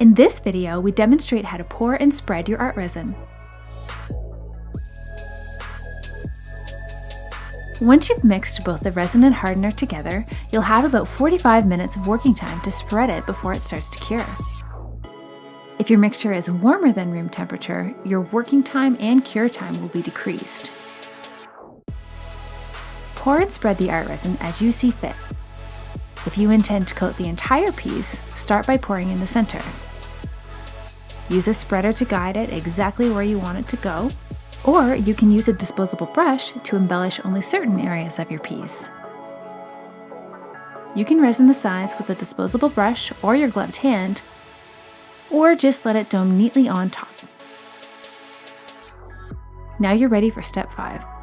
In this video, we demonstrate how to pour and spread your art resin. Once you've mixed both the resin and hardener together, you'll have about 45 minutes of working time to spread it before it starts to cure. If your mixture is warmer than room temperature, your working time and cure time will be decreased. Pour and spread the art resin as you see fit. If you intend to coat the entire piece, start by pouring in the center. Use a spreader to guide it exactly where you want it to go, or you can use a disposable brush to embellish only certain areas of your piece. You can resin the sides with a disposable brush or your gloved hand, or just let it dome neatly on top. Now you're ready for step 5.